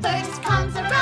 First comes around.